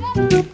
Thank you.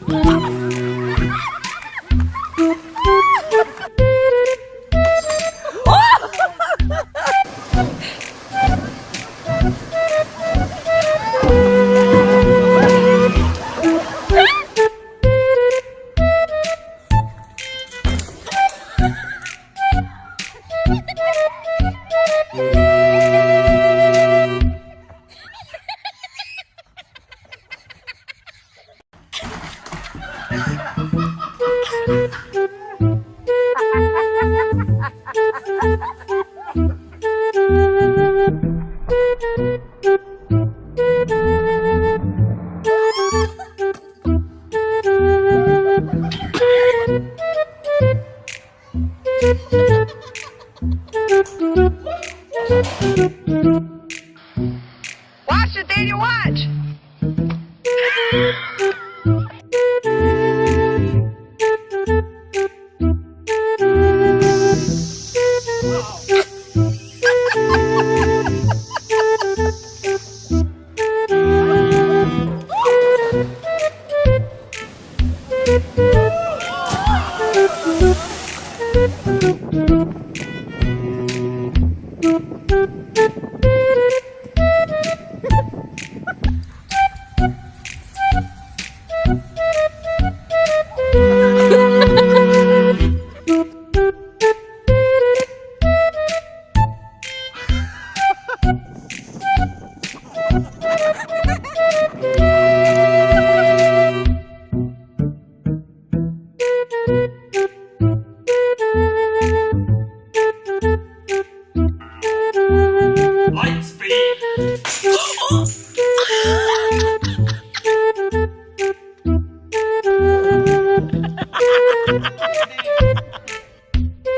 Watch it, Daniel, watch!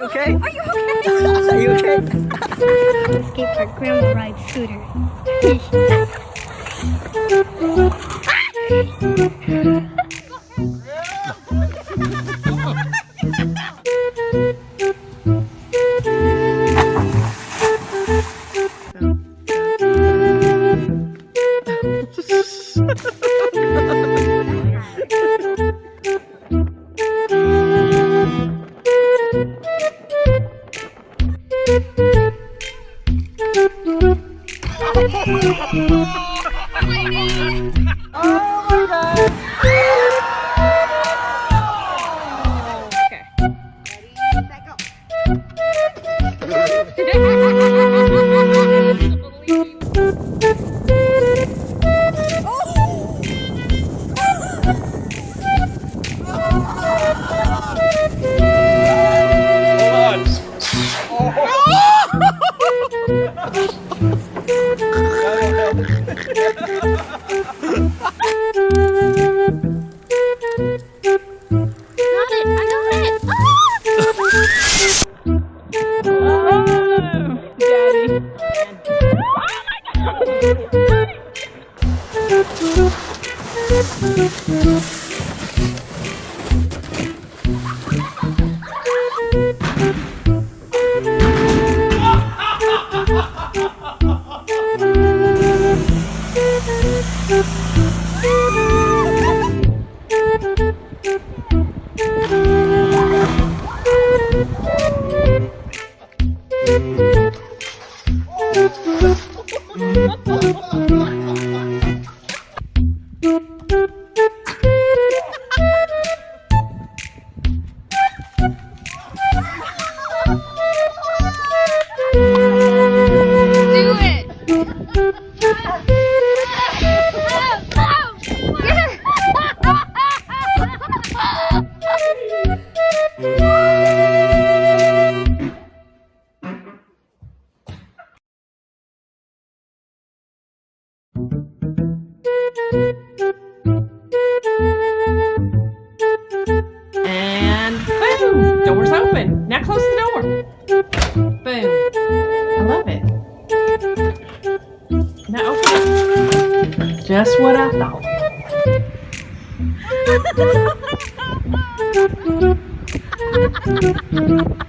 Okay? Are you okay? Are you okay? escape our grandma ride scooter. Ah! Oh, Got Do Just what I thought.